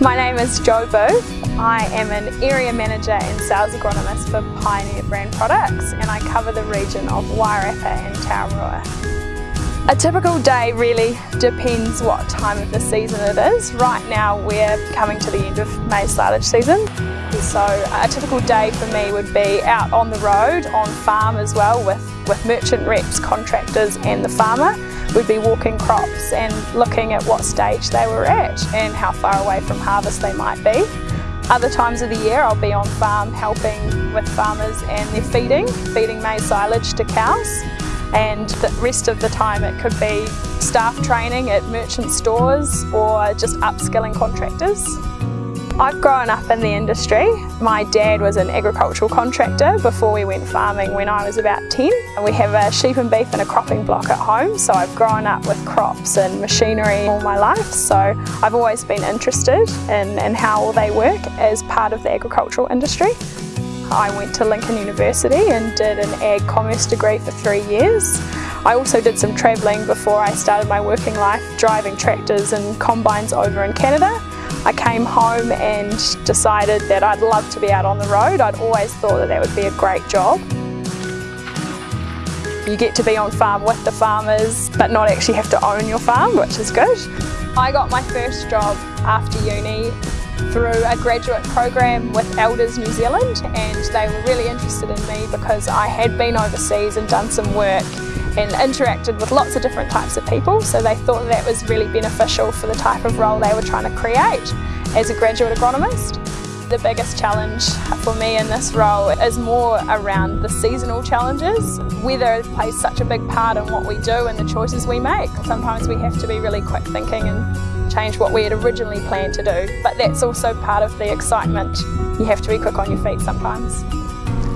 My name is Jo Booth. I am an area manager and sales agronomist for Pioneer Brand Products and I cover the region of Wairarapa and Tararua. A typical day really depends what time of the season it is. Right now we're coming to the end of maize silage season. So a typical day for me would be out on the road, on farm as well with, with merchant reps, contractors and the farmer we'd be walking crops and looking at what stage they were at and how far away from harvest they might be. Other times of the year I'll be on farm helping with farmers and their feeding, feeding maize silage to cows and the rest of the time it could be staff training at merchant stores or just upskilling contractors. I've grown up in the industry. My dad was an agricultural contractor before we went farming when I was about 10. We have a sheep and beef and a cropping block at home so I've grown up with crops and machinery all my life so I've always been interested in, in how they work as part of the agricultural industry. I went to Lincoln University and did an ag commerce degree for three years. I also did some travelling before I started my working life driving tractors and combines over in Canada I came home and decided that I'd love to be out on the road. I'd always thought that that would be a great job. You get to be on farm with the farmers but not actually have to own your farm, which is good. I got my first job after uni through a graduate program with Elders New Zealand and they were really interested in me because I had been overseas and done some work and interacted with lots of different types of people so they thought that was really beneficial for the type of role they were trying to create as a graduate agronomist. The biggest challenge for me in this role is more around the seasonal challenges. Weather plays such a big part in what we do and the choices we make. Sometimes we have to be really quick thinking and change what we had originally planned to do, but that's also part of the excitement. You have to be quick on your feet sometimes.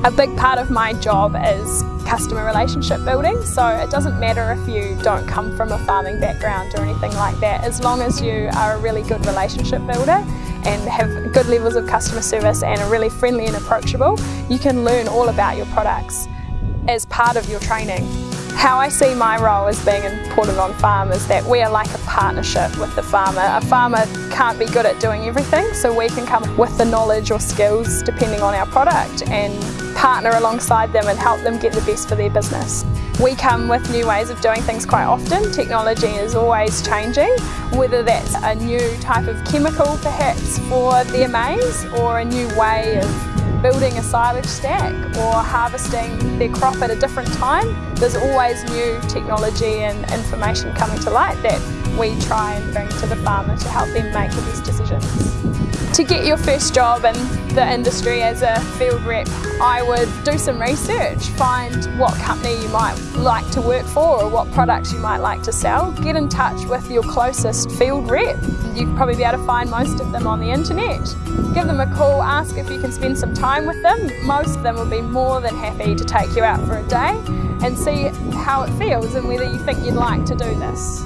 A big part of my job is customer relationship building so it doesn't matter if you don't come from a farming background or anything like that as long as you are a really good relationship builder and have good levels of customer service and are really friendly and approachable you can learn all about your products as part of your training. How I see my role as being important on farm is that we are like a partnership with the farmer. A farmer can't be good at doing everything, so we can come with the knowledge or skills depending on our product and partner alongside them and help them get the best for their business. We come with new ways of doing things quite often. Technology is always changing, whether that's a new type of chemical perhaps for their maize or a new way of building a silage stack or harvesting their crop at a different time. There's always new technology and information coming to light that we try and bring to the farmer to help them make the best decisions. To get your first job in the industry as a field rep, I would do some research, find what company you might like to work for or what products you might like to sell. Get in touch with your closest field rep. You'd probably be able to find most of them on the internet. Give them a call, ask if you can spend some time with them. Most of them will be more than happy to take you out for a day and see how it feels and whether you think you'd like to do this.